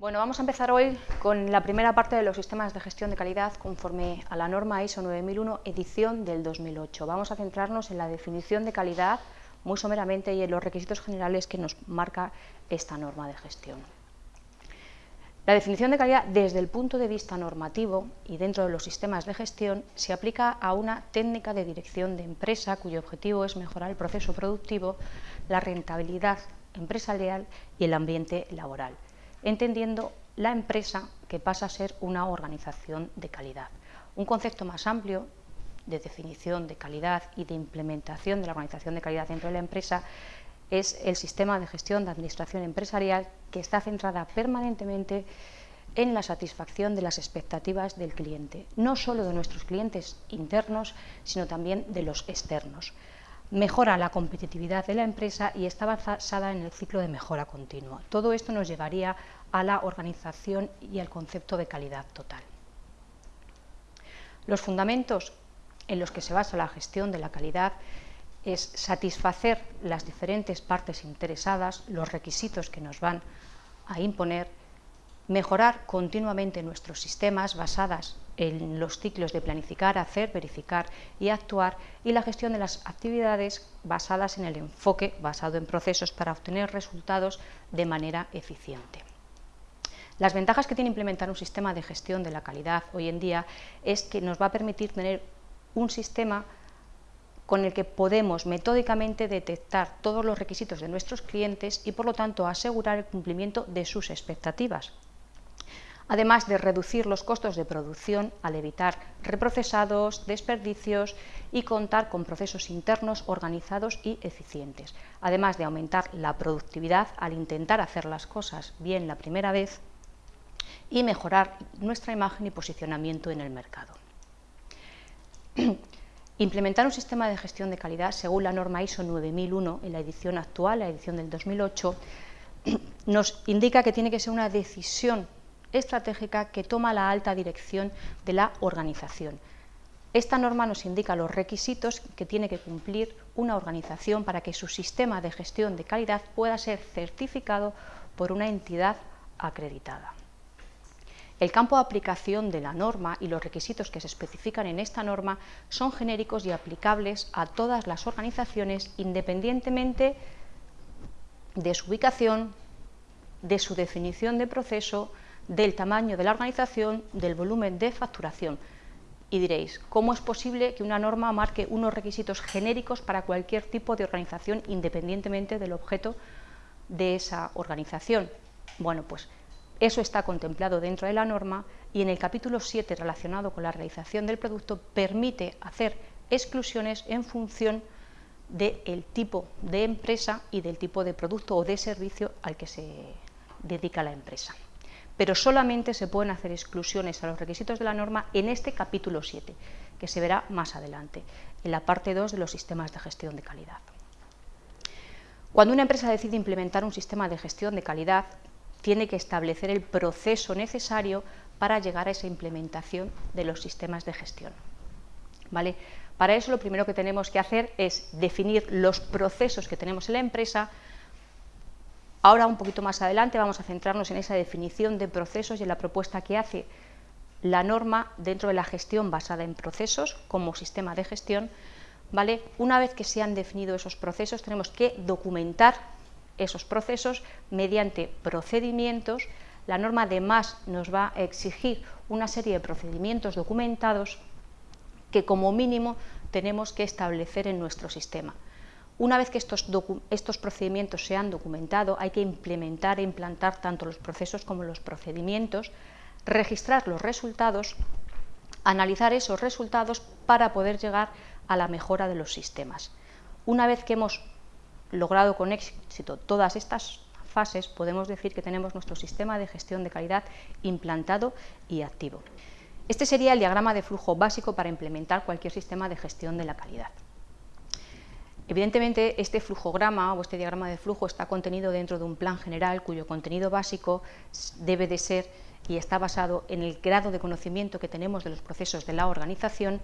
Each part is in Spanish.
Bueno, vamos a empezar hoy con la primera parte de los sistemas de gestión de calidad conforme a la norma ISO 9001, edición del 2008. Vamos a centrarnos en la definición de calidad muy someramente y en los requisitos generales que nos marca esta norma de gestión. La definición de calidad desde el punto de vista normativo y dentro de los sistemas de gestión se aplica a una técnica de dirección de empresa cuyo objetivo es mejorar el proceso productivo, la rentabilidad empresarial y el ambiente laboral entendiendo la empresa que pasa a ser una organización de calidad. Un concepto más amplio de definición de calidad y de implementación de la organización de calidad dentro de la empresa es el sistema de gestión de administración empresarial que está centrada permanentemente en la satisfacción de las expectativas del cliente, no solo de nuestros clientes internos, sino también de los externos mejora la competitividad de la empresa y está basada en el ciclo de mejora continua. Todo esto nos llevaría a la organización y al concepto de calidad total. Los fundamentos en los que se basa la gestión de la calidad es satisfacer las diferentes partes interesadas, los requisitos que nos van a imponer, mejorar continuamente nuestros sistemas basadas en los ciclos de planificar, hacer, verificar y actuar y la gestión de las actividades basadas en el enfoque basado en procesos para obtener resultados de manera eficiente. Las ventajas que tiene implementar un sistema de gestión de la calidad hoy en día es que nos va a permitir tener un sistema con el que podemos metódicamente detectar todos los requisitos de nuestros clientes y por lo tanto asegurar el cumplimiento de sus expectativas además de reducir los costos de producción al evitar reprocesados, desperdicios y contar con procesos internos organizados y eficientes, además de aumentar la productividad al intentar hacer las cosas bien la primera vez y mejorar nuestra imagen y posicionamiento en el mercado. Implementar un sistema de gestión de calidad según la norma ISO 9001 en la edición actual, la edición del 2008, nos indica que tiene que ser una decisión estratégica que toma la alta dirección de la organización. Esta norma nos indica los requisitos que tiene que cumplir una organización para que su sistema de gestión de calidad pueda ser certificado por una entidad acreditada. El campo de aplicación de la norma y los requisitos que se especifican en esta norma son genéricos y aplicables a todas las organizaciones independientemente de su ubicación, de su definición de proceso, del tamaño de la organización, del volumen de facturación. Y diréis, ¿cómo es posible que una norma marque unos requisitos genéricos para cualquier tipo de organización independientemente del objeto de esa organización? Bueno, pues eso está contemplado dentro de la norma y en el capítulo 7 relacionado con la realización del producto permite hacer exclusiones en función del tipo de empresa y del tipo de producto o de servicio al que se dedica la empresa pero solamente se pueden hacer exclusiones a los requisitos de la norma en este capítulo 7, que se verá más adelante, en la parte 2 de los sistemas de gestión de calidad. Cuando una empresa decide implementar un sistema de gestión de calidad, tiene que establecer el proceso necesario para llegar a esa implementación de los sistemas de gestión. ¿Vale? Para eso lo primero que tenemos que hacer es definir los procesos que tenemos en la empresa, Ahora, un poquito más adelante, vamos a centrarnos en esa definición de procesos y en la propuesta que hace la norma dentro de la gestión basada en procesos como sistema de gestión. ¿vale? Una vez que se han definido esos procesos, tenemos que documentar esos procesos mediante procedimientos. La norma además nos va a exigir una serie de procedimientos documentados que como mínimo tenemos que establecer en nuestro sistema. Una vez que estos, procedimientos se han documentado, hay que implementar e implantar tanto los procesos como los procedimientos, registrar los resultados, analizar esos resultados para poder llegar a la mejora de los sistemas. Una vez que hemos logrado con éxito todas estas fases, podemos decir que tenemos nuestro sistema de gestión de calidad implantado y activo. Este sería el diagrama de flujo básico para implementar cualquier sistema de gestión de la calidad. Evidentemente, este flujograma o este diagrama de flujo está contenido dentro de un plan general cuyo contenido básico debe de ser y está basado en el grado de conocimiento que tenemos de los procesos de la organización,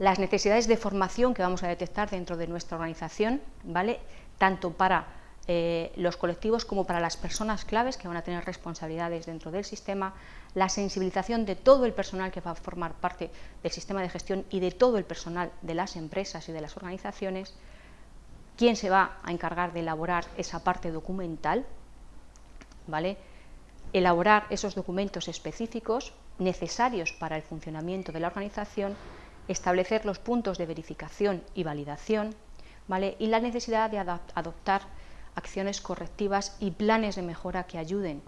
las necesidades de formación que vamos a detectar dentro de nuestra organización, ¿vale? tanto para eh, los colectivos como para las personas claves que van a tener responsabilidades dentro del sistema, la sensibilización de todo el personal que va a formar parte del sistema de gestión y de todo el personal de las empresas y de las organizaciones, quién se va a encargar de elaborar esa parte documental, ¿vale? elaborar esos documentos específicos necesarios para el funcionamiento de la organización, establecer los puntos de verificación y validación, ¿vale? y la necesidad de adoptar acciones correctivas y planes de mejora que ayuden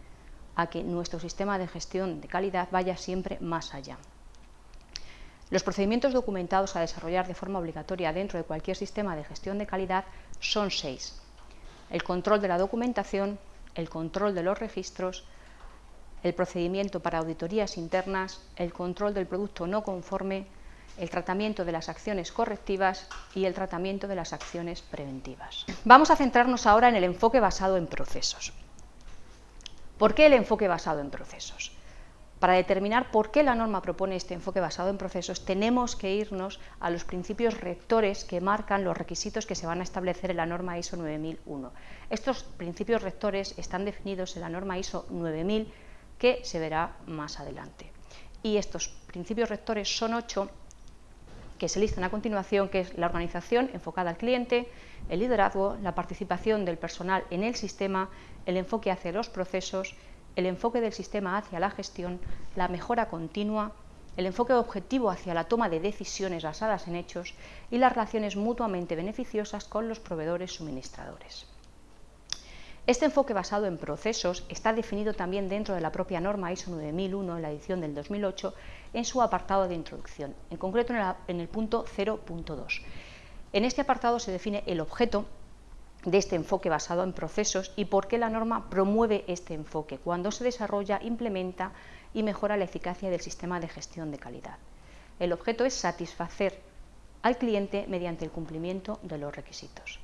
a que nuestro sistema de gestión de calidad vaya siempre más allá. Los procedimientos documentados a desarrollar de forma obligatoria dentro de cualquier sistema de gestión de calidad son seis. El control de la documentación, el control de los registros, el procedimiento para auditorías internas, el control del producto no conforme, el tratamiento de las acciones correctivas y el tratamiento de las acciones preventivas. Vamos a centrarnos ahora en el enfoque basado en procesos. ¿Por qué el enfoque basado en procesos? Para determinar por qué la norma propone este enfoque basado en procesos, tenemos que irnos a los principios rectores que marcan los requisitos que se van a establecer en la norma ISO 9001. Estos principios rectores están definidos en la norma ISO 9000 que se verá más adelante. Y estos principios rectores son ocho que se listan a continuación, que es la organización enfocada al cliente, el liderazgo, la participación del personal en el sistema, el enfoque hacia los procesos, el enfoque del sistema hacia la gestión, la mejora continua, el enfoque objetivo hacia la toma de decisiones basadas en hechos y las relaciones mutuamente beneficiosas con los proveedores suministradores. Este enfoque basado en procesos está definido también dentro de la propia norma ISO 9001 en la edición del 2008 en su apartado de introducción, en concreto en, el punto 0.2. En este apartado se define el objeto de este enfoque basado en procesos y por qué la norma promueve este enfoque cuando se desarrolla, implementa y mejora la eficacia del sistema de gestión de calidad. El objeto es satisfacer al cliente mediante el cumplimiento de los requisitos.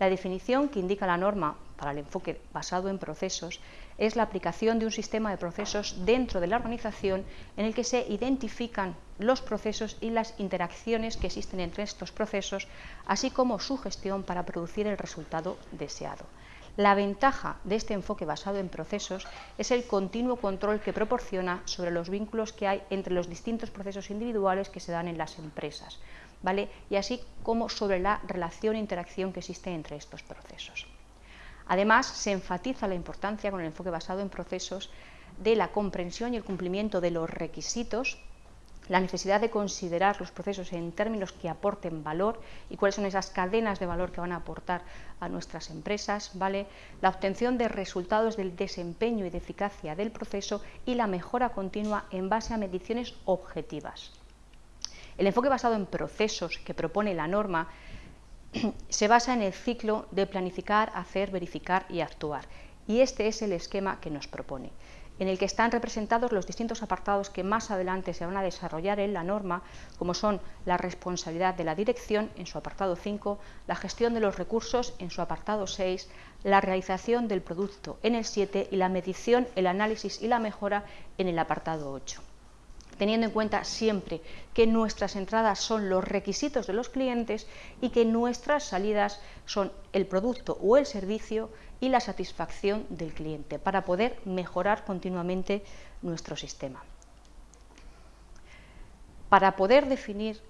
La definición que indica la norma para el enfoque basado en procesos es la aplicación de un sistema de procesos dentro de la organización en el que se identifican los procesos y las interacciones que existen entre estos procesos, así como su gestión para producir el resultado deseado. La ventaja de este enfoque basado en procesos es el continuo control que proporciona sobre los vínculos que hay entre los distintos procesos individuales que se dan en las empresas, y así como sobre la relación e interacción que existe entre estos procesos. Además, se enfatiza la importancia con el enfoque basado en procesos de la comprensión y el cumplimiento de los requisitos, la necesidad de considerar los procesos en términos que aporten valor y cuáles son esas cadenas de valor que van a aportar a nuestras empresas, ¿vale? la obtención de resultados del desempeño y de eficacia del proceso y la mejora continua en base a mediciones objetivas. El enfoque basado en procesos que propone la norma se basa en el ciclo de planificar, hacer, verificar y actuar. Y este es el esquema que nos propone, en el que están representados los distintos apartados que más adelante se van a desarrollar en la norma, como son la responsabilidad de la dirección en su apartado 5, la gestión de los recursos en su apartado 6, la realización del producto en el 7 y la medición, el análisis y la mejora en el apartado 8 teniendo en cuenta siempre que nuestras entradas son los requisitos de los clientes y que nuestras salidas son el producto o el servicio y la satisfacción del cliente para poder mejorar continuamente nuestro sistema. Para poder definir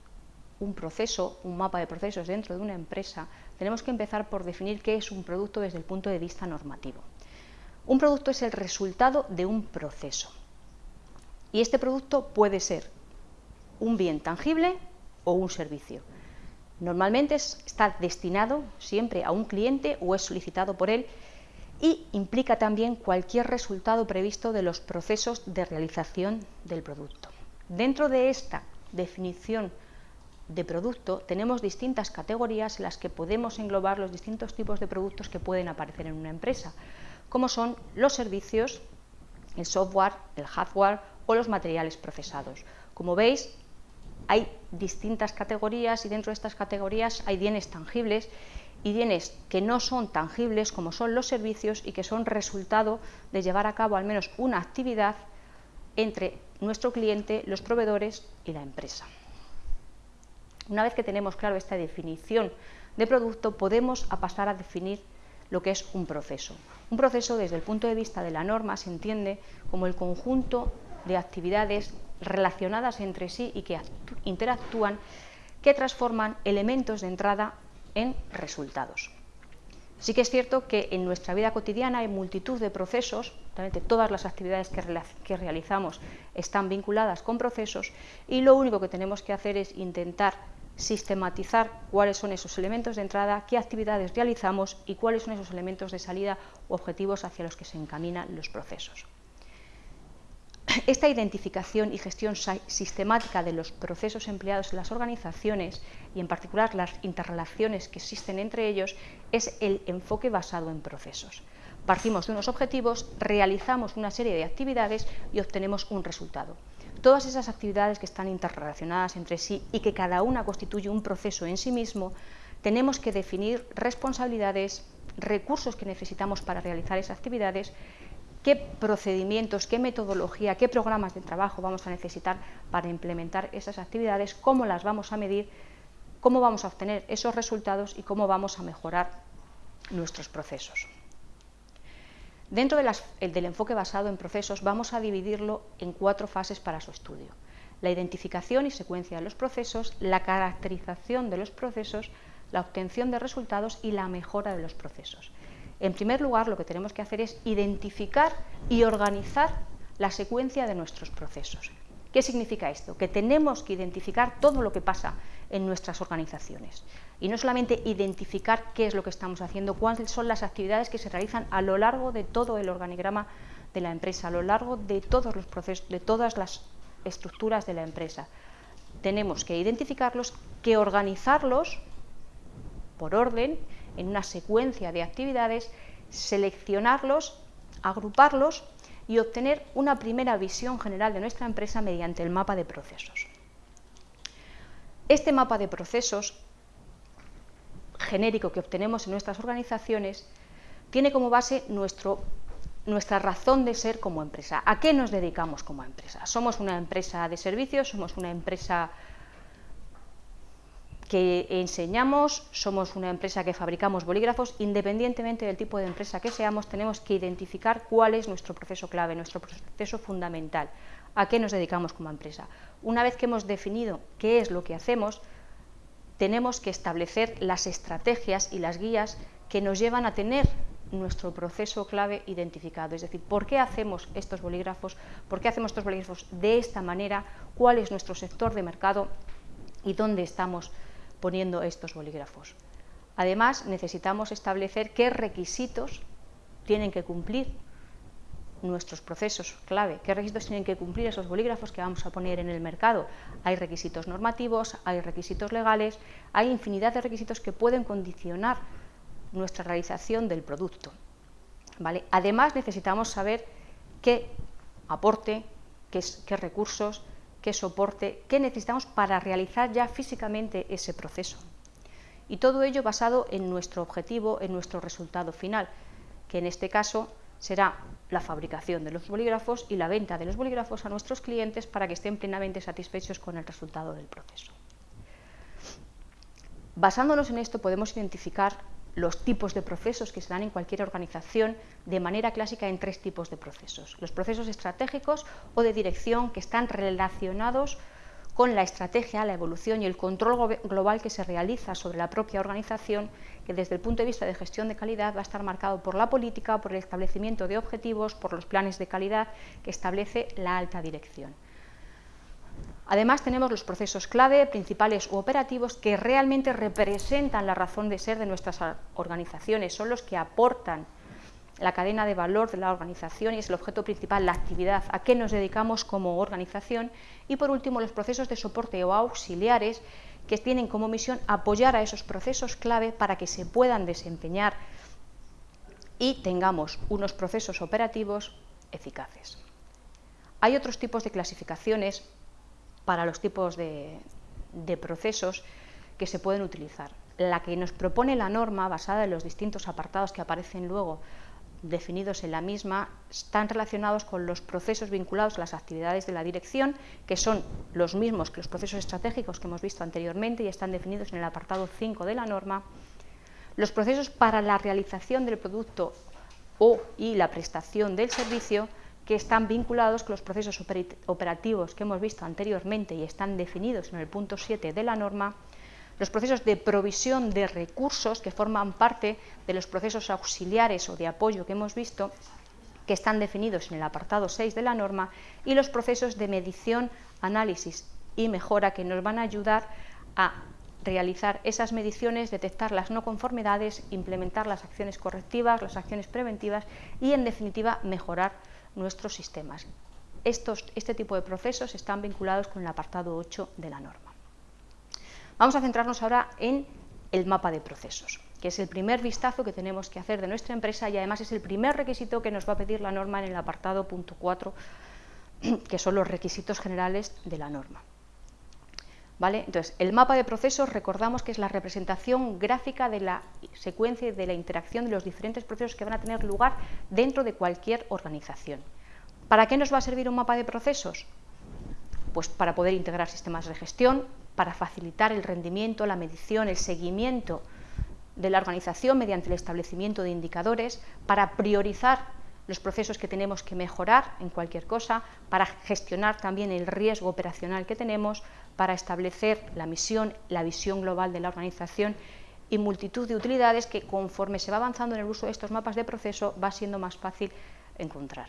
un proceso, un mapa de procesos dentro de una empresa, tenemos que empezar por definir qué es un producto desde el punto de vista normativo. Un producto es el resultado de un proceso y este producto puede ser un bien tangible o un servicio. Normalmente está destinado siempre a un cliente o es solicitado por él y implica también cualquier resultado previsto de los procesos de realización del producto. Dentro de esta definición de producto tenemos distintas categorías en las que podemos englobar los distintos tipos de productos que pueden aparecer en una empresa, como son los servicios, el software, el hardware o los materiales procesados. Como veis, hay distintas categorías y dentro de estas categorías hay bienes tangibles y bienes que no son tangibles como son los servicios y que son resultado de llevar a cabo al menos una actividad entre nuestro cliente, los proveedores y la empresa. Una vez que tenemos claro esta definición de producto, podemos pasar a definir lo que es un proceso. Un proceso desde el punto de vista de la norma se entiende como el conjunto de actividades relacionadas entre sí y que interactúan que transforman elementos de entrada en resultados. Sí que es cierto que en nuestra vida cotidiana hay multitud de procesos, realmente todas las actividades que, que, realizamos están vinculadas con procesos y lo único que tenemos que hacer es intentar sistematizar cuáles son esos elementos de entrada, qué actividades realizamos y cuáles son esos elementos de salida u objetivos hacia los que se encaminan los procesos. Esta identificación y gestión sistemática de los procesos empleados en las organizaciones y en particular las interrelaciones que existen entre ellos es el enfoque basado en procesos. Partimos de unos objetivos, realizamos una serie de actividades y obtenemos un resultado. Todas esas actividades que están interrelacionadas entre sí y que cada una constituye un proceso en sí mismo, tenemos que definir responsabilidades, recursos que necesitamos para realizar esas actividades qué procedimientos, qué metodología, qué programas de trabajo vamos a necesitar para implementar esas actividades, cómo las vamos a medir, cómo vamos a obtener esos resultados y cómo vamos a mejorar nuestros procesos. Dentro del enfoque basado en procesos vamos a dividirlo en cuatro fases para su estudio. La identificación y secuencia de los procesos, la caracterización de los procesos, la obtención de resultados y la mejora de los procesos. En primer lugar, lo que tenemos que hacer es identificar y organizar la secuencia de nuestros procesos. ¿Qué significa esto? Que tenemos que identificar todo lo que pasa en nuestras organizaciones. Y no solamente identificar qué es lo que estamos haciendo, cuáles son las actividades que se realizan a lo largo de todo el organigrama de la empresa, a lo largo de todos los procesos, de todas las estructuras de la empresa. Tenemos que identificarlos, que organizarlos por orden en una secuencia de actividades, seleccionarlos, agruparlos y obtener una primera visión general de nuestra empresa mediante el mapa de procesos. Este mapa de procesos genérico que obtenemos en nuestras organizaciones tiene como base nuestro, nuestra razón de ser como empresa. ¿A qué nos dedicamos como empresa? ¿Somos una empresa de servicios? ¿Somos una empresa que enseñamos, somos una empresa que fabricamos bolígrafos, independientemente del tipo de empresa que seamos, tenemos que identificar cuál es nuestro proceso clave, nuestro proceso fundamental, a qué nos dedicamos como empresa. Una vez que hemos definido qué es lo que hacemos, tenemos que establecer las estrategias y las guías que nos llevan a tener nuestro proceso clave identificado, es decir, por qué hacemos estos bolígrafos, por qué hacemos estos bolígrafos de esta manera, cuál es nuestro sector de mercado y dónde estamos poniendo estos bolígrafos. Además, necesitamos establecer qué requisitos tienen que cumplir nuestros procesos clave, qué requisitos tienen que cumplir esos bolígrafos que vamos a poner en el mercado. Hay requisitos normativos, hay requisitos legales, hay infinidad de requisitos que pueden condicionar nuestra realización del producto. ¿vale? Además, necesitamos saber qué aporte, qué, qué recursos, qué soporte, qué necesitamos para realizar ya físicamente ese proceso. Y todo ello basado en nuestro objetivo, en nuestro resultado final, que en este caso será la fabricación de los bolígrafos y la venta de los bolígrafos a nuestros clientes para que estén plenamente satisfechos con el resultado del proceso. Basándonos en esto podemos identificar los tipos de procesos que se dan en cualquier organización de manera clásica en tres tipos de procesos. Los procesos estratégicos o de dirección que están relacionados con la estrategia, la evolución y el control global que se realiza sobre la propia organización, que desde el punto de vista de gestión de calidad va a estar marcado por la política, por el establecimiento de objetivos, por los planes de calidad que establece la alta dirección. Además tenemos los procesos clave, principales u operativos que realmente representan la razón de ser de nuestras organizaciones, son los que aportan la cadena de valor de la organización y es el objeto principal, la actividad, a qué nos dedicamos como organización y por último los procesos de soporte o auxiliares que tienen como misión apoyar a esos procesos clave para que se puedan desempeñar y tengamos unos procesos operativos eficaces. Hay otros tipos de clasificaciones para los tipos de, procesos que se pueden utilizar. La que nos propone la norma, basada en los distintos apartados que aparecen luego definidos en la misma, están relacionados con los procesos vinculados a las actividades de la dirección, que son los mismos que los procesos estratégicos que hemos visto anteriormente y están definidos en el apartado 5 de la norma. los procesos para la realización del producto o y la prestación del servicio que están vinculados con los procesos operativos que hemos visto anteriormente y están definidos en el punto 7 de la norma, los procesos de provisión de recursos que forman parte de los procesos auxiliares o de apoyo que hemos visto, que están definidos en el apartado 6 de la norma, y los procesos de medición, análisis y mejora que nos van a ayudar a realizar esas mediciones, detectar las no conformidades, implementar las acciones correctivas, las acciones preventivas y, en definitiva, mejorar nuestros sistemas. Este tipo de procesos están vinculados con el apartado 8 de la norma. Vamos a centrarnos ahora en el mapa de procesos, que es el primer vistazo que tenemos que hacer de nuestra empresa y además es el primer requisito que nos va a pedir la norma en el apartado punto 4, que son los requisitos generales de la norma. ¿Vale? Entonces, el mapa de procesos recordamos que es la representación gráfica de la secuencia y de la interacción de los diferentes procesos que van a tener lugar dentro de cualquier organización. ¿Para qué nos va a servir un mapa de procesos? Pues para poder integrar sistemas de gestión, para facilitar el rendimiento, la medición, el seguimiento de la organización mediante el establecimiento de indicadores, para priorizar los procesos que tenemos que mejorar en cualquier cosa, para gestionar también el riesgo operacional que tenemos, para establecer la misión, la visión global de la organización y multitud de utilidades que conforme se va avanzando en el uso de estos mapas de proceso va siendo más fácil encontrar.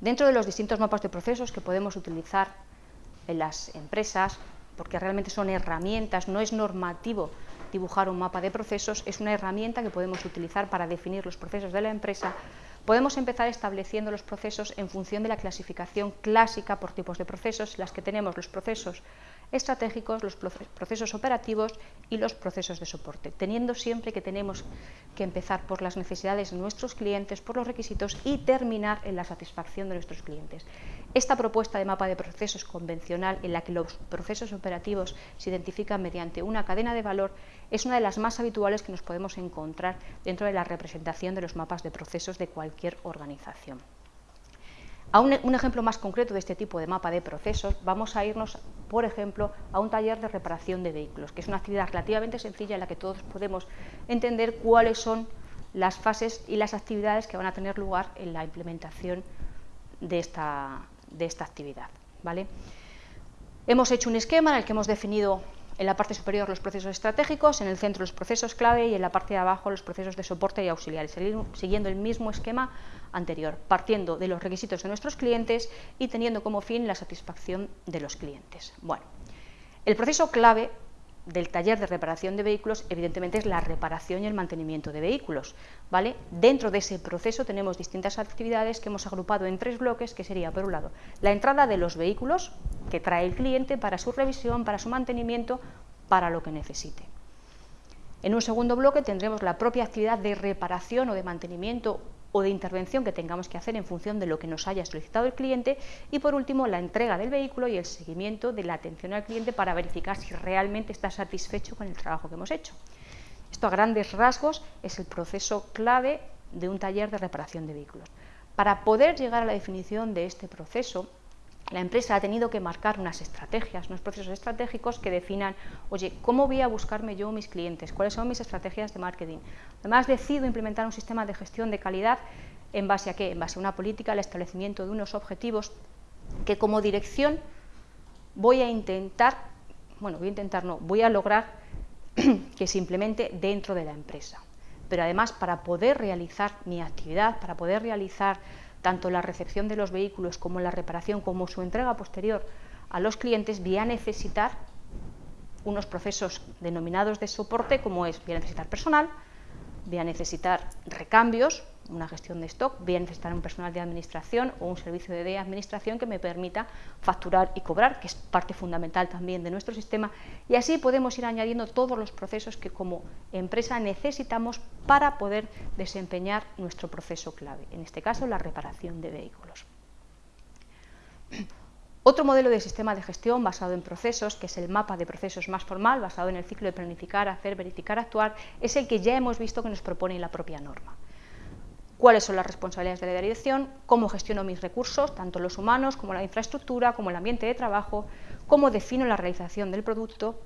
Dentro de los distintos mapas de procesos que podemos utilizar en las empresas, porque realmente son herramientas, no es normativo dibujar un mapa de procesos, es una herramienta que podemos utilizar para definir los procesos de la empresa, podemos empezar estableciendo los procesos en función de la clasificación clásica por tipos de procesos, las que tenemos los procesos estratégicos, los procesos operativos y los procesos de soporte, teniendo siempre que tenemos que empezar por las necesidades de nuestros clientes, por los requisitos y terminar en la satisfacción de nuestros clientes. Esta propuesta de mapa de procesos convencional en la que los procesos operativos se identifican mediante una cadena de valor es una de las más habituales que nos podemos encontrar dentro de la representación de los mapas de procesos de cualquier organización. A un, ejemplo más concreto de este tipo de mapa de procesos, vamos a irnos, por ejemplo, a un taller de reparación de vehículos, que es una actividad relativamente sencilla en la que todos podemos entender cuáles son las fases y las actividades que van a tener lugar en la implementación de esta, de esta actividad. ¿vale? Hemos hecho un esquema en el que hemos definido en la parte superior los procesos estratégicos, en el centro los procesos clave y en la parte de abajo los procesos de soporte y auxiliares, siguiendo el mismo esquema anterior, partiendo de los requisitos de nuestros clientes y teniendo como fin la satisfacción de los clientes. Bueno, el proceso clave del taller de reparación de vehículos, evidentemente, es la reparación y el mantenimiento de vehículos. ¿vale? Dentro de ese proceso tenemos distintas actividades que hemos agrupado en tres bloques, que sería, por un lado, la entrada de los vehículos que trae el cliente para su revisión, para su mantenimiento, para lo que necesite. En un segundo bloque tendremos la propia actividad de reparación o de mantenimiento o de intervención que tengamos que hacer en función de lo que nos haya solicitado el cliente y por último la entrega del vehículo y el seguimiento de la atención al cliente para verificar si realmente está satisfecho con el trabajo que hemos hecho. Esto a grandes rasgos es el proceso clave de un taller de reparación de vehículos. Para poder llegar a la definición de este proceso, la empresa ha tenido que marcar unas estrategias, unos procesos estratégicos que definan, oye, ¿cómo voy a buscarme yo mis clientes? ¿Cuáles son mis estrategias de marketing? Además, decido implementar un sistema de gestión de calidad en base a qué? En base a una política, al establecimiento de unos objetivos que como dirección voy a intentar, bueno, voy a intentar no, voy a lograr que se implemente dentro de la empresa. Pero además, para poder realizar mi actividad, para poder realizar tanto la recepción de los vehículos como la reparación, como su entrega posterior a los clientes, voy a necesitar unos procesos denominados de soporte, como es, voy a necesitar personal, voy a necesitar recambios, una gestión de stock, voy a necesitar un personal de administración o un servicio de administración que me permita facturar y cobrar, que es parte fundamental también de nuestro sistema, y así podemos ir añadiendo todos los procesos que como empresa necesitamos para poder desempeñar nuestro proceso clave, en este caso la reparación de vehículos. Otro modelo de sistema de gestión basado en procesos, que es el mapa de procesos más formal, basado en el ciclo de planificar, hacer, verificar, actuar, es el que ya hemos visto que nos propone la propia norma. ¿Cuáles son las responsabilidades de la dirección? ¿Cómo gestiono mis recursos, tanto los humanos como la infraestructura, como el ambiente de trabajo? ¿Cómo defino la realización del producto?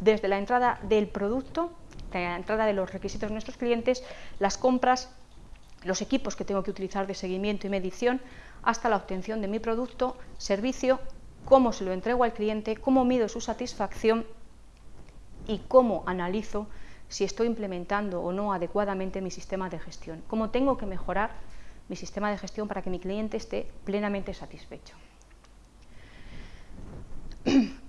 Desde la entrada del producto la entrada de los requisitos de nuestros clientes, las compras, los equipos que tengo que utilizar de seguimiento y medición, hasta la obtención de mi producto, servicio, cómo se lo entrego al cliente, cómo mido su satisfacción y cómo analizo si estoy implementando o no adecuadamente mi sistema de gestión, cómo tengo que mejorar mi sistema de gestión para que mi cliente esté plenamente satisfecho.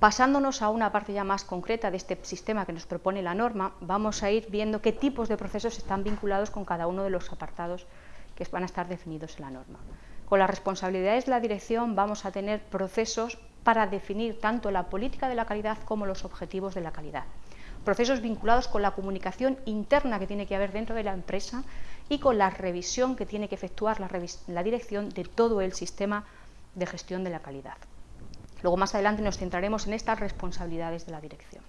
Pasándonos a una parte ya más concreta de este sistema que nos propone la norma, vamos a ir viendo qué tipos de procesos están vinculados con cada uno de los apartados que van a estar definidos en la norma. Con las responsabilidades de la dirección vamos a tener procesos para definir tanto la política de la calidad como los objetivos de la calidad. Procesos vinculados con la comunicación interna que tiene que haber dentro de la empresa y con la revisión que tiene que efectuar la, dirección de todo el sistema de gestión de la calidad. Luego más adelante nos centraremos en estas responsabilidades de la dirección.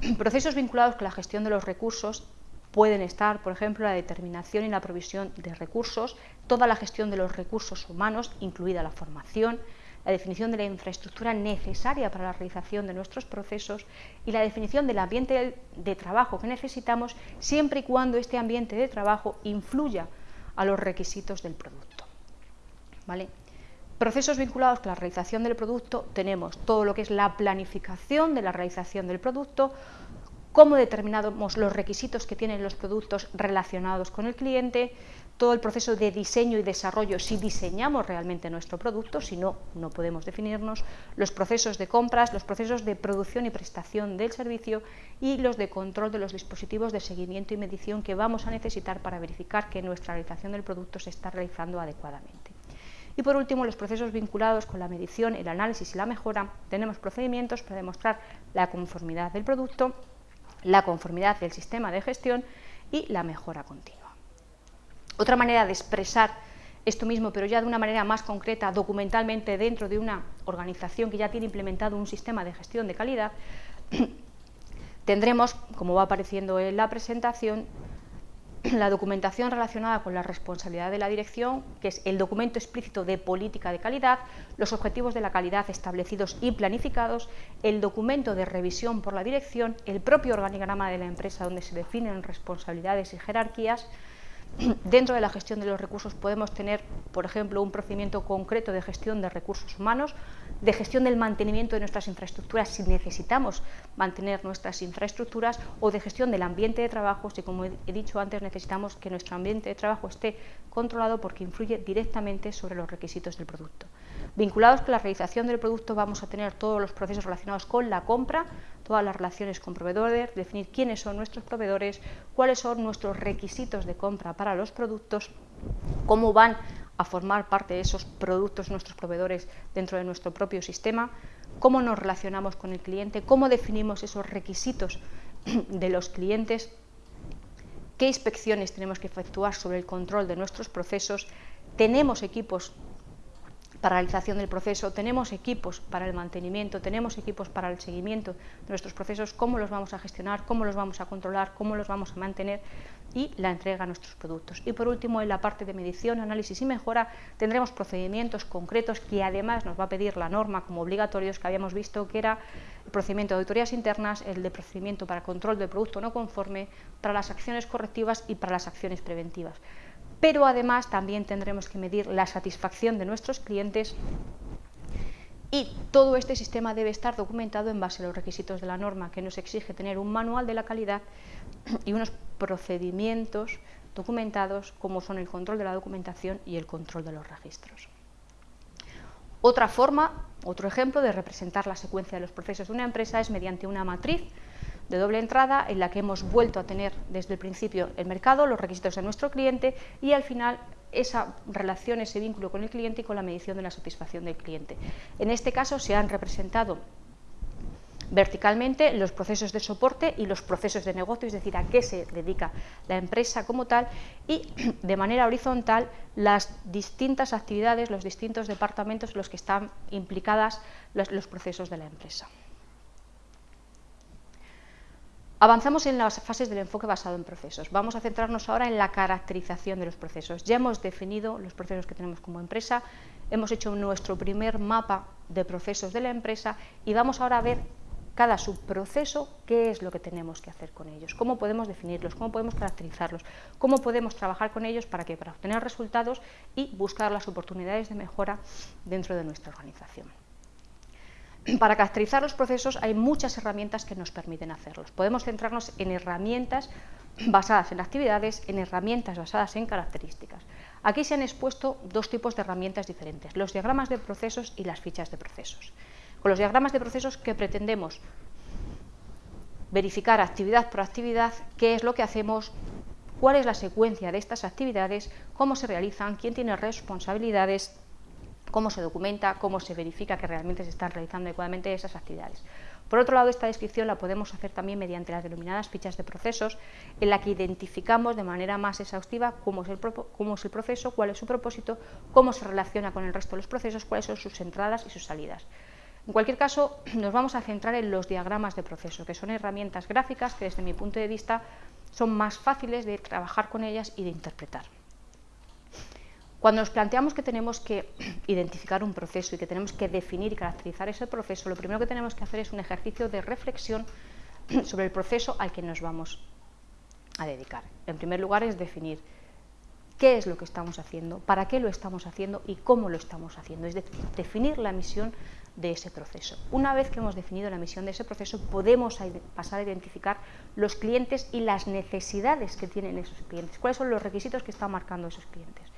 Procesos vinculados con la gestión de los recursos pueden estar, por ejemplo, la determinación y la provisión de recursos, toda la gestión de los recursos humanos, incluida la formación, la definición de la infraestructura necesaria para la realización de nuestros procesos y la definición del ambiente de trabajo que necesitamos siempre y cuando este ambiente de trabajo influya a los requisitos del producto. Procesos vinculados con la realización del producto tenemos todo lo que es la planificación de la realización del producto, cómo determinamos los requisitos que tienen los productos relacionados con el cliente, todo el proceso de diseño y desarrollo, si diseñamos realmente nuestro producto, si no, no podemos definirnos, los procesos de compras, los procesos de producción y prestación del servicio y los de control de los dispositivos de seguimiento y medición que vamos a necesitar para verificar que nuestra realización del producto se está realizando adecuadamente. Y por último, los procesos vinculados con la medición, el análisis y la mejora. Tenemos procedimientos para demostrar la conformidad del producto, la conformidad del sistema de gestión y la mejora continua. Otra manera de expresar esto mismo, pero ya de una manera más concreta, documentalmente dentro de una organización que ya tiene implementado un sistema de gestión de calidad, tendremos, como va apareciendo en la presentación, la documentación relacionada con la responsabilidad de la dirección, que es el documento explícito de política de calidad, los objetivos de la calidad establecidos y planificados, el documento de revisión por la dirección, el propio organigrama de la empresa donde se definen responsabilidades y jerarquías, Dentro de la gestión de los recursos podemos tener, por ejemplo, un procedimiento concreto de gestión de recursos humanos, de gestión del mantenimiento de nuestras infraestructuras si necesitamos mantener nuestras infraestructuras o de gestión del ambiente de trabajo si, como he dicho antes, necesitamos que nuestro ambiente de trabajo esté controlado porque influye directamente sobre los requisitos del producto. Vinculados con la realización del producto vamos a tener todos los procesos relacionados con la compra, todas las relaciones con proveedores, definir quiénes son nuestros proveedores, cuáles son nuestros requisitos de compra para los productos, cómo van a formar parte de esos productos nuestros proveedores dentro de nuestro propio sistema, cómo nos relacionamos con el cliente, cómo definimos esos requisitos de los clientes, qué inspecciones tenemos que efectuar sobre el control de nuestros procesos, tenemos equipos para realización del proceso, tenemos equipos para el mantenimiento, tenemos equipos para el seguimiento de nuestros procesos, cómo los vamos a gestionar, cómo los vamos a controlar, cómo los vamos a mantener y la entrega a nuestros productos. Y por último, en la parte de medición, análisis y mejora, tendremos procedimientos concretos que además nos va a pedir la norma como obligatorios que habíamos visto que era el procedimiento de auditorías internas, el de procedimiento para control del producto no conforme, para las acciones correctivas y para las acciones preventivas pero además también tendremos que medir la satisfacción de nuestros clientes y todo este sistema debe estar documentado en base a los requisitos de la norma, que nos exige tener un manual de la calidad y unos procedimientos documentados como son el control de la documentación y el control de los registros. Otra forma, otro ejemplo de representar la secuencia de los procesos de una empresa es mediante una matriz de doble entrada en la que hemos vuelto a tener desde el principio el mercado, los requisitos de nuestro cliente y al final esa relación, ese vínculo con el cliente y con la medición de la satisfacción del cliente. En este caso se han representado verticalmente los procesos de soporte y los procesos de negocio, es decir, a qué se dedica la empresa como tal, y de manera horizontal las distintas actividades, los distintos departamentos en los que están implicadas los procesos de la empresa. Avanzamos en las fases del enfoque basado en procesos. Vamos a centrarnos ahora en la caracterización de los procesos. Ya hemos definido los procesos que tenemos como empresa, hemos hecho nuestro primer mapa de procesos de la empresa y vamos ahora a ver cada subproceso, qué es lo que tenemos que hacer con ellos, cómo podemos definirlos, cómo podemos caracterizarlos, cómo podemos trabajar con ellos para que para obtener resultados y buscar las oportunidades de mejora dentro de nuestra organización. Para caracterizar los procesos hay muchas herramientas que nos permiten hacerlos. Podemos centrarnos en herramientas basadas en actividades, en herramientas basadas en características. Aquí se han expuesto dos tipos de herramientas diferentes, los diagramas de procesos y las fichas de procesos. Con los diagramas de procesos que pretendemos verificar actividad por actividad, qué es lo que hacemos, cuál es la secuencia de estas actividades, cómo se realizan, quién tiene responsabilidades, cómo se documenta, cómo se verifica que realmente se están realizando adecuadamente esas actividades. Por otro lado, esta descripción la podemos hacer también mediante las denominadas fichas de procesos, en la que identificamos de manera más exhaustiva cómo es, el cómo es el proceso, cuál es su propósito, cómo se relaciona con el resto de los procesos, cuáles son sus entradas y sus salidas. En cualquier caso, nos vamos a centrar en los diagramas de proceso, que son herramientas gráficas que desde mi punto de vista son más fáciles de trabajar con ellas y de interpretar. Cuando nos planteamos que tenemos que identificar un proceso y que tenemos que definir y caracterizar ese proceso, lo primero que tenemos que hacer es un ejercicio de reflexión sobre el proceso al que nos vamos a dedicar. En primer lugar es definir qué es lo que estamos haciendo, para qué lo estamos haciendo y cómo lo estamos haciendo, es decir, definir la misión de ese proceso. Una vez que hemos definido la misión de ese proceso, podemos pasar a identificar los clientes y las necesidades que tienen esos clientes, cuáles son los requisitos que están marcando esos clientes.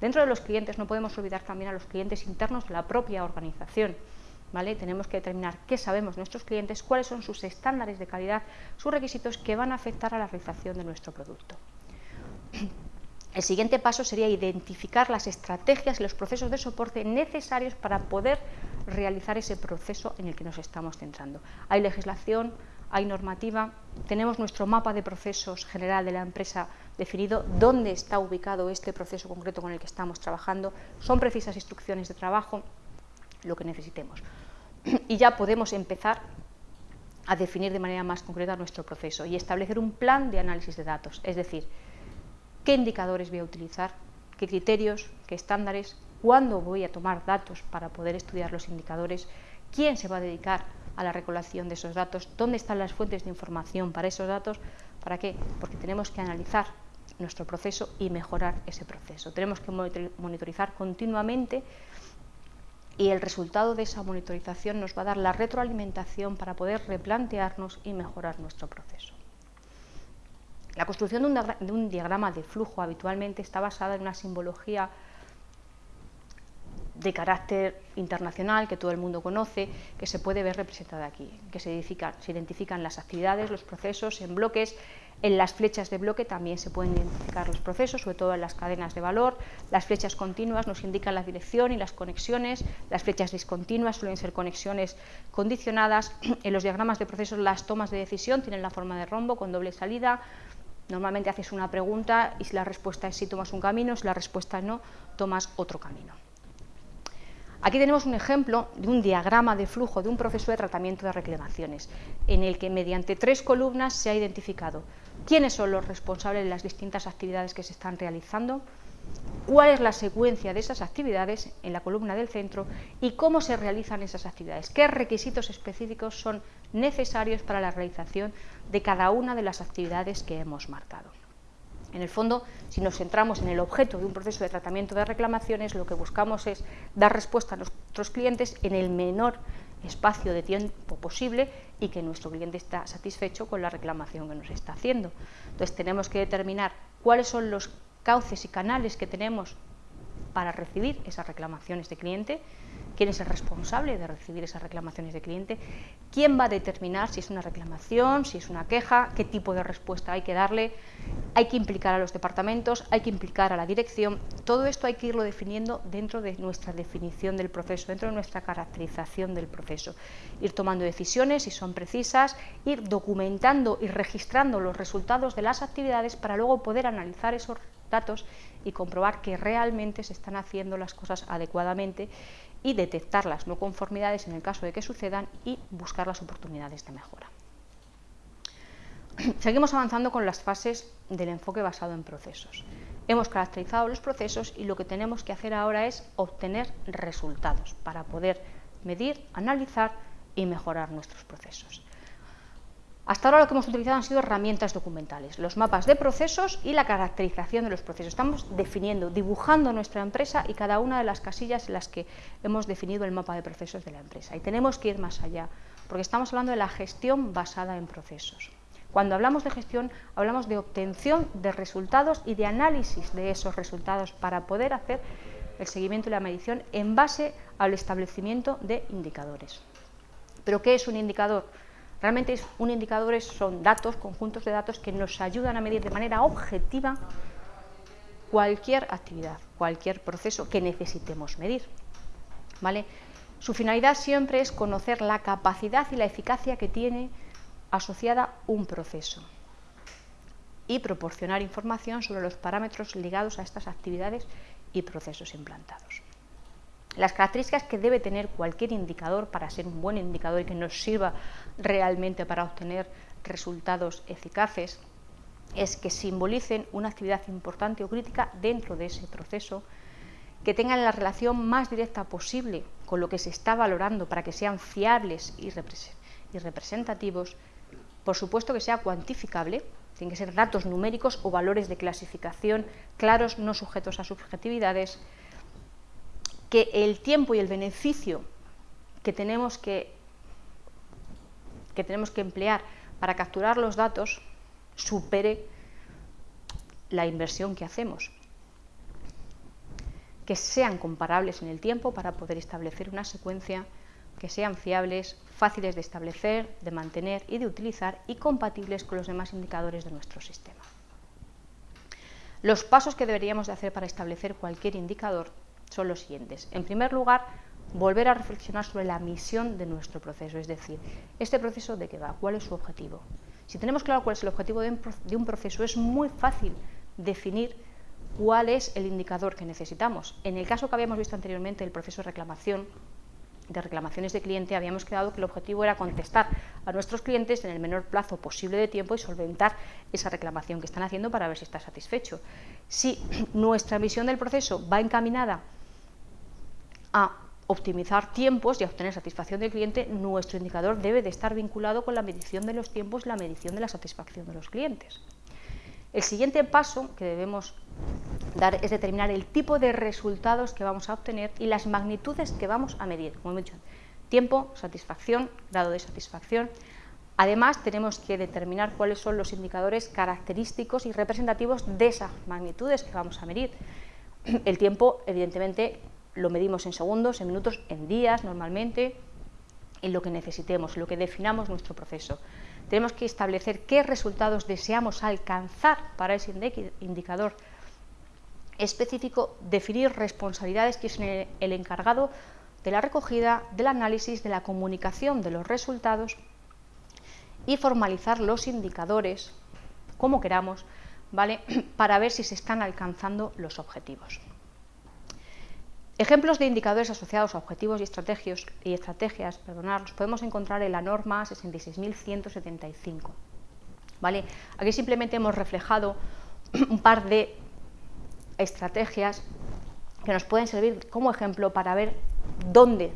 Dentro de los clientes no podemos olvidar también a los clientes internos de la propia organización. ¿Vale? Tenemos que determinar qué sabemos nuestros clientes, cuáles son sus estándares de calidad, sus requisitos que van a afectar a la realización de nuestro producto. El siguiente paso sería identificar las estrategias y los procesos de soporte necesarios para poder realizar ese proceso en el que nos estamos centrando. Hay legislación, hay normativa, tenemos nuestro mapa de procesos general de la empresa definido, dónde está ubicado este proceso concreto con el que estamos trabajando, son precisas instrucciones de trabajo, lo que necesitemos. Y ya podemos empezar a definir de manera más concreta nuestro proceso y establecer un plan de análisis de datos, es decir, qué indicadores voy a utilizar, qué criterios, qué estándares, cuándo voy a tomar datos para poder estudiar los indicadores, quién se va a dedicar a la recolección de esos datos, dónde están las fuentes de información para esos datos, ¿para qué? Porque tenemos que analizar nuestro proceso y mejorar ese proceso. Tenemos que monitorizar continuamente y el resultado de esa monitorización nos va a dar la retroalimentación para poder replantearnos y mejorar nuestro proceso. La construcción de un, diagrama de flujo habitualmente está basada en una simbología de carácter internacional que todo el mundo conoce, que se puede ver representada aquí, que se se identifican las actividades, los procesos en bloques, en las flechas de bloque también se pueden identificar los procesos, sobre todo en las cadenas de valor. Las flechas continuas nos indican la dirección y las conexiones. Las flechas discontinuas suelen ser conexiones condicionadas. En los diagramas de procesos las tomas de decisión tienen la forma de rombo con doble salida. Normalmente haces una pregunta y si la respuesta es sí tomas un camino, si la respuesta es no, tomas otro camino. Aquí tenemos un ejemplo de un diagrama de flujo de un proceso de tratamiento de reclamaciones, en el que mediante tres columnas se ha identificado quiénes son los responsables de las distintas actividades que se están realizando, cuál es la secuencia de esas actividades en la columna del centro y cómo se realizan esas actividades, qué requisitos específicos son necesarios para la realización de cada una de las actividades que hemos marcado. En el fondo, si nos centramos en el objeto de un proceso de tratamiento de reclamaciones, lo que buscamos es dar respuesta a nuestros clientes en el menor espacio de tiempo posible y que nuestro cliente está satisfecho con la reclamación que nos está haciendo. Entonces tenemos que determinar cuáles son los cauces y canales que tenemos para recibir esas reclamaciones de cliente, quién es el responsable de recibir esas reclamaciones de cliente, quién va a determinar si es una reclamación, si es una queja, qué tipo de respuesta hay que darle, hay que implicar a los departamentos, hay que implicar a la dirección, todo esto hay que irlo definiendo dentro de nuestra definición del proceso, dentro de nuestra caracterización del proceso, ir tomando decisiones si son precisas, ir documentando y registrando los resultados de las actividades para luego poder analizar esos datos y comprobar que realmente se están haciendo las cosas adecuadamente y detectar las no conformidades en el caso de que sucedan y buscar las oportunidades de mejora. Seguimos avanzando con las fases del enfoque basado en procesos. Hemos caracterizado los procesos y lo que tenemos que hacer ahora es obtener resultados para poder medir, analizar y mejorar nuestros procesos. Hasta ahora lo que hemos utilizado han sido herramientas documentales, los mapas de procesos y la caracterización de los procesos. Estamos definiendo, dibujando nuestra empresa y cada una de las casillas en las que hemos definido el mapa de procesos de la empresa. Y tenemos que ir más allá, porque estamos hablando de la gestión basada en procesos. Cuando hablamos de gestión, hablamos de obtención de resultados y de análisis de esos resultados para poder hacer el seguimiento y la medición en base al establecimiento de indicadores. ¿Pero qué es un indicador? Realmente un indicador son datos, conjuntos de datos que nos ayudan a medir de manera objetiva cualquier actividad, cualquier proceso que necesitemos medir. ¿vale? Su finalidad siempre es conocer la capacidad y la eficacia que tiene asociada un proceso y proporcionar información sobre los parámetros ligados a estas actividades y procesos implantados. Las características que debe tener cualquier indicador para ser un buen indicador y que nos sirva realmente para obtener resultados eficaces es que simbolicen una actividad importante o crítica dentro de ese proceso, que tengan la relación más directa posible con lo que se está valorando para que sean fiables y, representativos, por supuesto que sea cuantificable, tienen que ser datos numéricos o valores de clasificación claros, no sujetos a subjetividades, que el tiempo y el beneficio que tenemos que, que tenemos que emplear para capturar los datos supere la inversión que hacemos. Que sean comparables en el tiempo para poder establecer una secuencia, que sean fiables, fáciles de establecer, de mantener y de utilizar y compatibles con los demás indicadores de nuestro sistema. Los pasos que deberíamos de hacer para establecer cualquier indicador son los siguientes. En primer lugar, volver a reflexionar sobre la misión de nuestro proceso, es decir, este proceso de qué va, cuál es su objetivo. Si tenemos claro cuál es el objetivo de un proceso, es muy fácil definir cuál es el indicador que necesitamos. En el caso que habíamos visto anteriormente, el proceso de reclamación, de reclamaciones de cliente, habíamos quedado que el objetivo era contestar a nuestros clientes en el menor plazo posible de tiempo y solventar esa reclamación que están haciendo para ver si está satisfecho. Si nuestra misión del proceso va encaminada a optimizar tiempos y a obtener satisfacción del cliente, nuestro indicador debe de estar vinculado con la medición de los tiempos y la medición de la satisfacción de los clientes. El siguiente paso que debemos dar es determinar el tipo de resultados que vamos a obtener y las magnitudes que vamos a medir. Como he dicho, tiempo, satisfacción, grado de satisfacción. Además, tenemos que determinar cuáles son los indicadores característicos y representativos de esas magnitudes que vamos a medir. El tiempo, evidentemente, lo medimos en segundos, en minutos, en días normalmente, en lo que necesitemos, en lo que definamos nuestro proceso. Tenemos que establecer qué resultados deseamos alcanzar para ese indicador específico, definir responsabilidades que es el encargado de la recogida, del análisis, de la comunicación de los resultados y formalizar los indicadores, como queramos, ¿vale? para ver si se están alcanzando los objetivos. Ejemplos de indicadores asociados a objetivos y estrategias, y podemos encontrar en la norma 66.175. ¿Vale? Aquí simplemente hemos reflejado un par de estrategias que nos pueden servir como ejemplo para ver dónde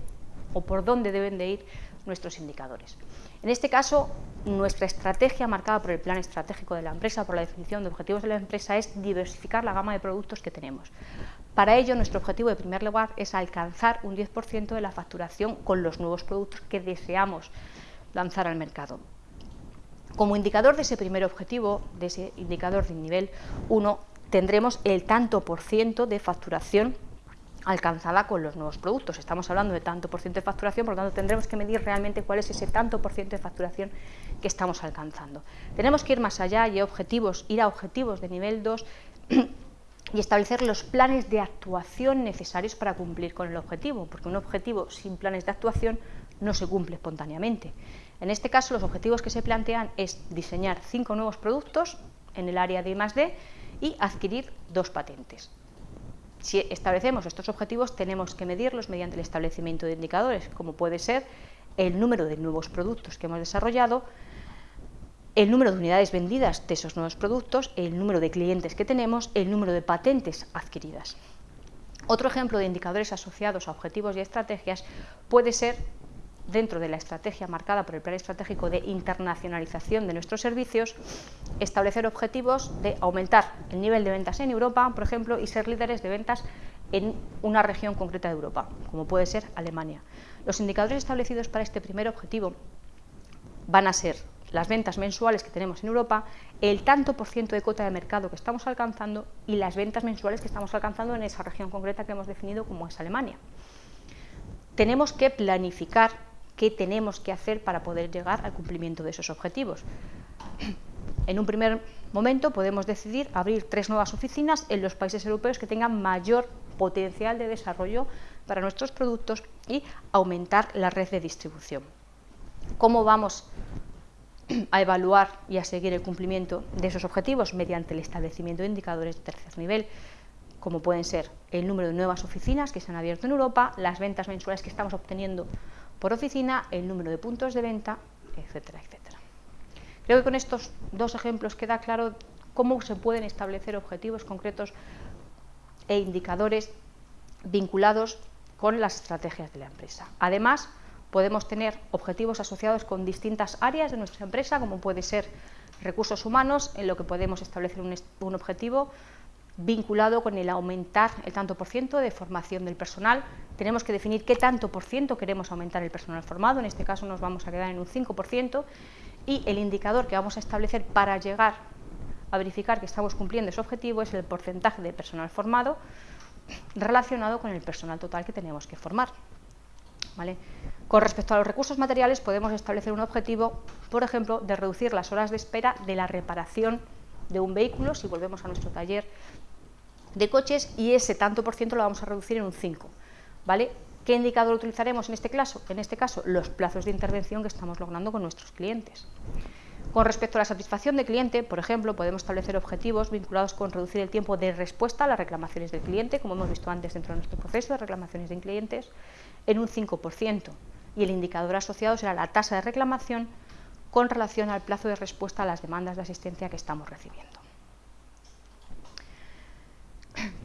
o por dónde deben de ir nuestros indicadores. En este caso, nuestra estrategia marcada por el plan estratégico de la empresa, por la definición de objetivos de la empresa, es diversificar la gama de productos que tenemos. Para ello, nuestro objetivo de primer lugar es alcanzar un 10% de la facturación con los nuevos productos que deseamos lanzar al mercado. Como indicador de ese primer objetivo, de ese indicador de nivel 1, tendremos el tanto por ciento de facturación alcanzada con los nuevos productos. Estamos hablando de tanto por ciento de facturación, por lo tanto tendremos que medir realmente cuál es ese tanto por ciento de facturación que estamos alcanzando. Tenemos que ir más allá y objetivos, ir a objetivos de nivel 2 y establecer los planes de actuación necesarios para cumplir con el objetivo, porque un objetivo sin planes de actuación no se cumple espontáneamente. En este caso, los objetivos que se plantean es diseñar cinco nuevos productos en el área de I+D y adquirir dos patentes. Si establecemos estos objetivos, tenemos que medirlos mediante el establecimiento de indicadores, como puede ser el número de nuevos productos que hemos desarrollado, el número de unidades vendidas de esos nuevos productos, el número de clientes que tenemos, el número de patentes adquiridas. Otro ejemplo de indicadores asociados a objetivos y estrategias puede ser dentro de la estrategia marcada por el Plan Estratégico de Internacionalización de nuestros servicios, establecer objetivos de aumentar el nivel de ventas en Europa, por ejemplo, y ser líderes de ventas en una región concreta de Europa, como puede ser Alemania. Los indicadores establecidos para este primer objetivo van a ser las ventas mensuales que tenemos en Europa, el tanto por ciento de cota de mercado que estamos alcanzando y las ventas mensuales que estamos alcanzando en esa región concreta que hemos definido como es Alemania. Tenemos que planificar qué tenemos que hacer para poder llegar al cumplimiento de esos objetivos. En un primer momento podemos decidir abrir tres nuevas oficinas en los países europeos que tengan mayor potencial de desarrollo para nuestros productos y aumentar la red de distribución. ¿Cómo vamos a evaluar y a seguir el cumplimiento de esos objetivos? Mediante el establecimiento de indicadores de tercer nivel, como pueden ser el número de nuevas oficinas que se han abierto en Europa, las ventas mensuales que estamos obteniendo por oficina, el número de puntos de venta, etcétera, etcétera. Creo que con estos dos ejemplos queda claro cómo se pueden establecer objetivos concretos e indicadores vinculados con las estrategias de la empresa. Además, podemos tener objetivos asociados con distintas áreas de nuestra empresa, como puede ser recursos humanos, en lo que podemos establecer un, objetivo vinculado con el aumentar el tanto por ciento de formación del personal. Tenemos que definir qué tanto por ciento queremos aumentar el personal formado, en este caso nos vamos a quedar en un 5%, y el indicador que vamos a establecer para llegar a verificar que estamos cumpliendo ese objetivo es el porcentaje de personal formado relacionado con el personal total que tenemos que formar. Con respecto a los recursos materiales podemos establecer un objetivo, por ejemplo, de reducir las horas de espera de la reparación de un vehículo, si volvemos a nuestro taller de coches, y ese tanto por ciento lo vamos a reducir en un 5. ¿vale? ¿Qué indicador utilizaremos en este caso? En este caso, los plazos de intervención que estamos logrando con nuestros clientes. Con respecto a la satisfacción del cliente, por ejemplo, podemos establecer objetivos vinculados con reducir el tiempo de respuesta a las reclamaciones del cliente, como hemos visto antes dentro de nuestro proceso de reclamaciones de clientes, en un 5%. Y el indicador asociado será la tasa de reclamación con relación al plazo de respuesta a las demandas de asistencia que estamos recibiendo.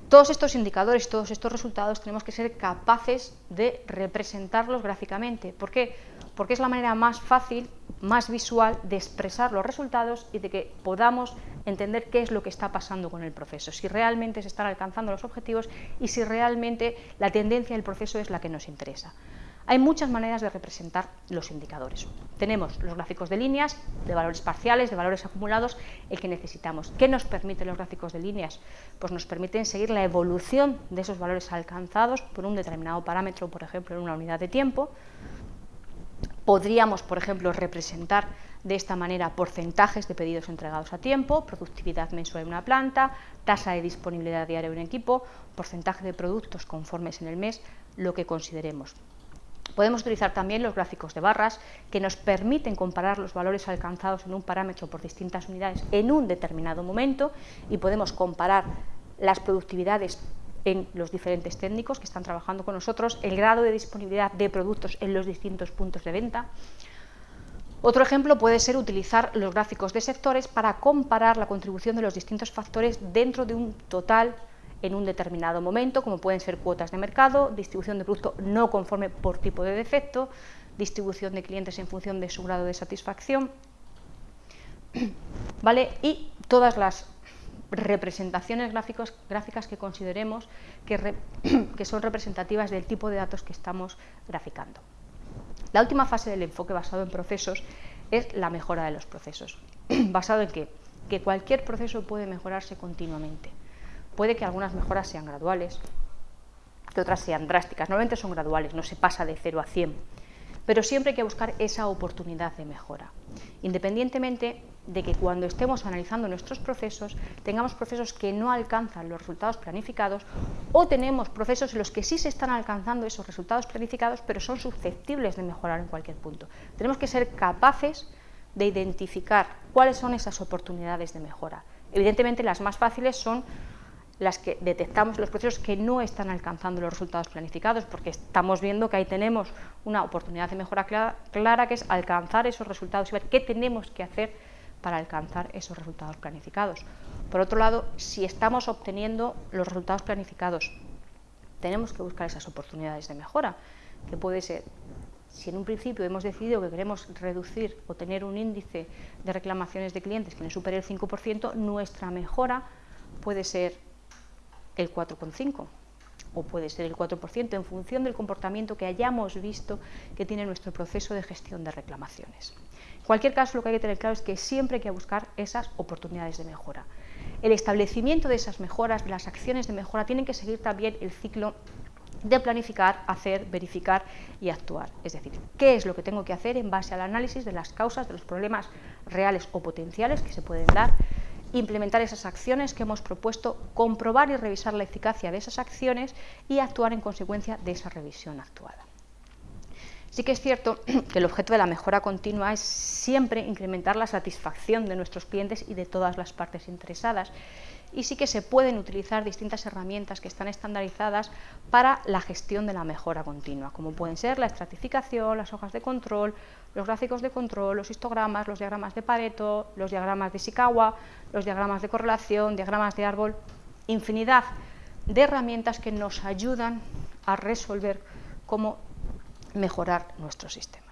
Todos estos indicadores, todos estos resultados tenemos que ser capaces de representarlos gráficamente. ¿Por qué? Porque es la manera más fácil, más visual de expresar los resultados y de que podamos entender qué es lo que está pasando con el proceso, si realmente se están alcanzando los objetivos y si realmente la tendencia del proceso es la que nos interesa. Hay muchas maneras de representar los indicadores. Tenemos los gráficos de líneas, de valores parciales, de valores acumulados, el que necesitamos. ¿Qué nos permiten los gráficos de líneas? Pues nos permiten seguir la evolución de esos valores alcanzados por un determinado parámetro, por ejemplo, en una unidad de tiempo. Podríamos, por ejemplo, representar de esta manera porcentajes de pedidos entregados a tiempo, productividad mensual de una planta, tasa de disponibilidad diaria de un equipo, porcentaje de productos conformes en el mes, lo que consideremos. Podemos utilizar también los gráficos de barras que nos permiten comparar los valores alcanzados en un parámetro por distintas unidades en un determinado momento y podemos comparar las productividades en los diferentes técnicos que están trabajando con nosotros, el grado de disponibilidad de productos en los distintos puntos de venta. Otro ejemplo puede ser utilizar los gráficos de sectores para comparar la contribución de los distintos factores dentro de un total en un determinado momento, como pueden ser cuotas de mercado, distribución de producto no conforme por tipo de defecto, distribución de clientes en función de su grado de satisfacción, ¿vale? y todas las representaciones gráficos, gráficas que consideremos que, que son representativas del tipo de datos que estamos graficando. La última fase del enfoque basado en procesos es la mejora de los procesos. ¿Basado en qué? Que cualquier proceso puede mejorarse continuamente. Puede que algunas mejoras sean graduales, que otras sean drásticas. Normalmente son graduales, no se pasa de 0 a 100. Pero siempre hay que buscar esa oportunidad de mejora, independientemente de que cuando estemos analizando nuestros procesos tengamos procesos que no alcanzan los resultados planificados o tenemos procesos en los que sí se están alcanzando esos resultados planificados pero son susceptibles de mejorar en cualquier punto. Tenemos que ser capaces de identificar cuáles son esas oportunidades de mejora. Evidentemente las más fáciles son las que detectamos los procesos que no están alcanzando los resultados planificados, porque estamos viendo que ahí tenemos una oportunidad de mejora clara, que es alcanzar esos resultados y ver qué tenemos que hacer para alcanzar esos resultados planificados. Por otro lado, si estamos obteniendo los resultados planificados, tenemos que buscar esas oportunidades de mejora, que puede ser si en un principio hemos decidido que queremos reducir o tener un índice de reclamaciones de clientes que no supere el 5%, nuestra mejora puede ser el 4,5% o puede ser el 4% en función del comportamiento que hayamos visto que tiene nuestro proceso de gestión de reclamaciones. En cualquier caso, lo que hay que tener claro es que siempre hay que buscar esas oportunidades de mejora. El establecimiento de esas mejoras, de las acciones de mejora, tienen que seguir también el ciclo de planificar, hacer, verificar y actuar. Es decir, qué es lo que tengo que hacer en base al análisis de las causas de los problemas reales o potenciales que se pueden dar implementar esas acciones que hemos propuesto, comprobar y revisar la eficacia de esas acciones y actuar en consecuencia de esa revisión actuada. Sí que es cierto que el objeto de la mejora continua es siempre incrementar la satisfacción de nuestros clientes y de todas las partes interesadas y sí que se pueden utilizar distintas herramientas que están estandarizadas para la gestión de la mejora continua, como pueden ser la estratificación, las hojas de control, los gráficos de control, los histogramas, los diagramas de Pareto, los diagramas de Ishikawa, los diagramas de correlación, diagramas de árbol, infinidad de herramientas que nos ayudan a resolver cómo mejorar nuestros sistemas.